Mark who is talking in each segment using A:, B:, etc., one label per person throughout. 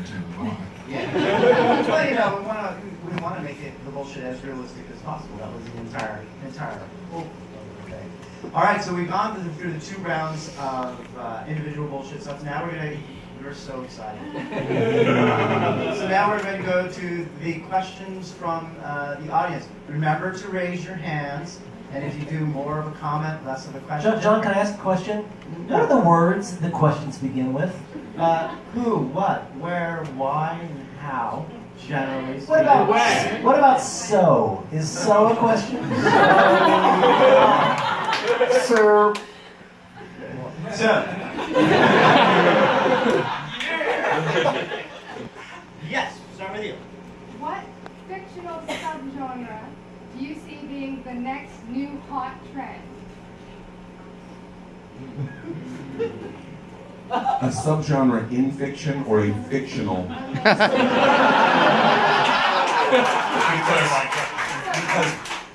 A: there too. Why?
B: Yeah. well, you know, we want to we want to make it the bullshit as realistic as possible. That was the entire entire hope of the thing. All right, so we've gone through the, through the two rounds of uh, individual bullshit stuff. Now we're gonna. We're so excited. so now we're going to go to the questions from uh, the audience. Remember to raise your hands, and if you do more of a comment, less of a question.
C: John, John, can I ask a question? What are the words the questions begin with?
B: Uh, who, what, where, why, and how, generally speaking.
C: What about
B: speaking.
C: what about so? Is so a question? Sir.
B: So. yes, start with you.
D: What fictional subgenre do you see being the next new hot trend?
E: A subgenre in fiction or a fictional? because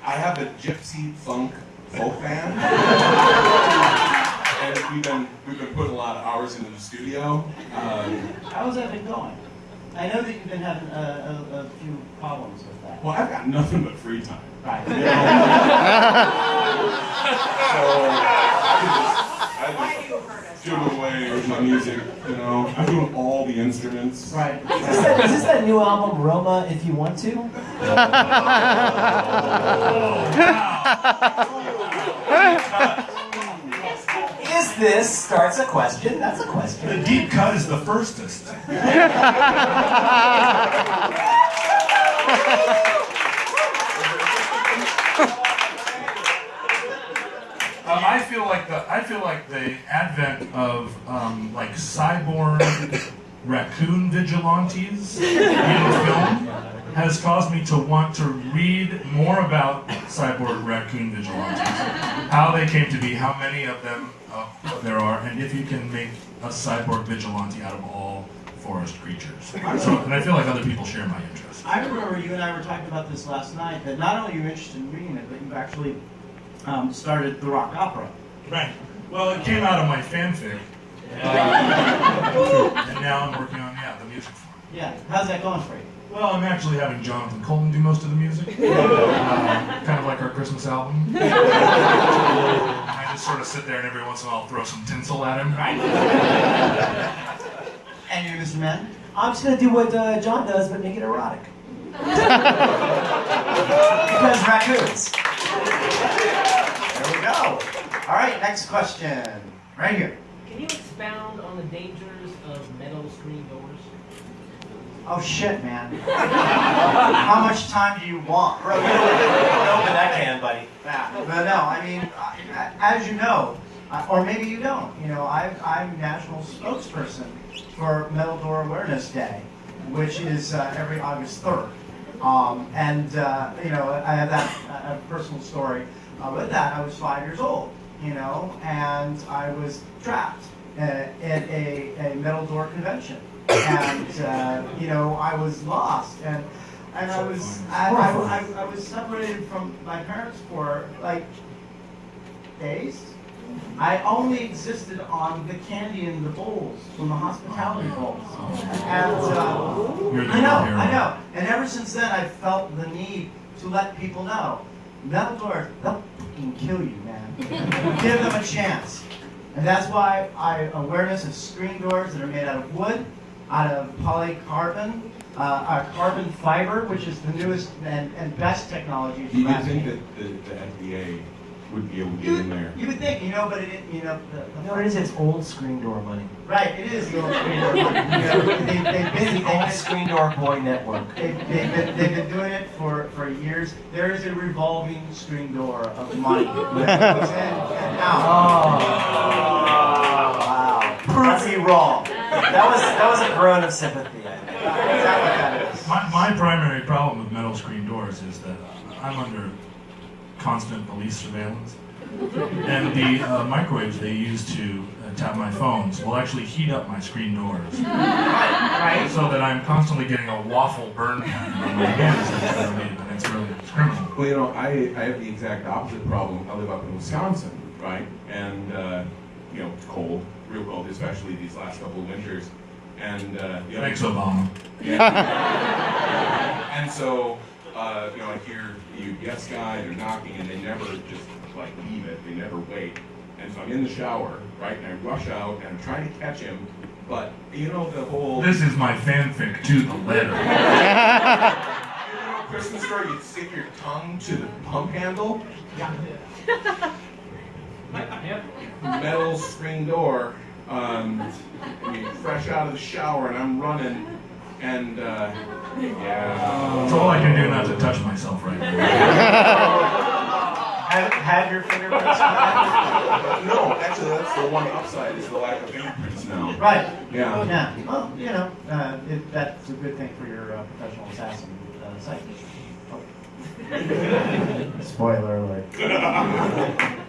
E: I have a gypsy funk folk band, and we've been we've been putting a lot of hours into the studio. Um,
B: How's that been going? I know that you've been having a, a, a few problems with that.
E: well, I've got nothing but free time.
B: Right.
E: You know? so I just doing away with my music. You know, I'm doing all the instruments.
B: Right.
C: Is this, that, is this that new album Roma if you want to? Is this starts a question? That's a question.
A: The deep cut is the firstest. feel like the I feel like the advent of um, like cyborg raccoon vigilantes in film has caused me to want to read more about cyborg raccoon vigilantes, how they came to be, how many of them uh, there are, and if you can make a cyborg vigilante out of all forest creatures. So, and I feel like other people share my interest.
B: I remember you and I were talking about this last night, that not only are you interested in reading it, but you've actually um, started the rock opera.
A: Right. Well, it came out of my fanfic, uh, and now I'm working on yeah the music for it.
B: Yeah. How's that going for you?
A: Well, I'm actually having Jonathan Coulton do most of the music, uh, kind of like our Christmas album. I just sort of sit there and every once in a while throw some tinsel at him.
B: Right. and you, Mr. Man?
C: I'm just gonna do what uh, John does, but make it erotic.
B: Because raccoons. There we go. All right, next question. Right here.
F: Can you expound on the dangers of metal screen doors?
B: Oh shit, man. How much time do you want? Bro, you don't
C: Open that can, buddy.
B: Yeah, but no, I mean, as you know, uh, or maybe you don't, you know, I, I'm national spokesperson for Metal Door Awareness Day, which is uh, every August 3rd. Um, and, uh, you know, I have that uh, a personal story uh, with that. I was five years old, you know, and I was trapped uh, at a, a metal door convention. And, uh, you know, I was lost. And, and I was, I, I, I, I was separated from my parents for like days. I only existed on the candy in the bowls from the hospitality bowls. And uh, I know. I know. And ever since then, I've felt the need to let people know. Metal doors, they'll fucking kill you, man. Give them a chance. And that's why I awareness of screen doors that are made out of wood, out of polycarbon, uh, uh, carbon fiber, which is the newest and, and best technology. for
E: You think that the, the FDA would be able to get
B: You
E: in
B: would,
E: there.
B: you would think, you know, but it, you know, the, the
C: No, it is. It's old screen door money.
B: Right, it is the old screen door. You know, they, they've, been,
C: It's the old
B: been,
C: screen door boy network.
B: they've, they've, been, they've been doing it for, for years. There is a revolving screen door of money that goes in and out.
C: Oh. Wow.
B: Prove me wrong.
C: That was that was a groan of sympathy. I think.
B: Is that what that is?
A: My, my primary problem with metal screen doors is that I'm under constant police surveillance. And the uh, microwaves they use to uh, tap my phones will actually heat up my screen doors.
B: Right?
A: So that I'm constantly getting a waffle burn pattern on my hands that and it's really criminal.
E: Well, you know, I, I have the exact opposite problem. I live up in Wisconsin, right? And, uh, you know, it's cold, real cold, especially these last couple of winters. And uh, the other
A: Thanks, Obama.
E: and so, uh, you know, I hear you UPS guy, they're knocking, and they never just like leave it. They never wait. And so I'm in the shower, right, and I rush out, and I'm trying to catch him, but you know the whole
A: This is my fanfic to the letter.
E: you know, Christmas story. You stick your tongue to the pump handle, Yeah. metal screen door. Um, I mean, fresh out of the shower, and I'm running, and uh, yeah.
A: It's all I can do not to touch myself right now.
B: Have, have your fingerprints?
E: No, actually, that's the one upside is the lack of fingerprints now.
B: Right.
E: Yeah.
B: Yeah. Well, you know, uh, it, that's a good thing for your uh, professional assassin uh, site. Oh. Spoiler alert.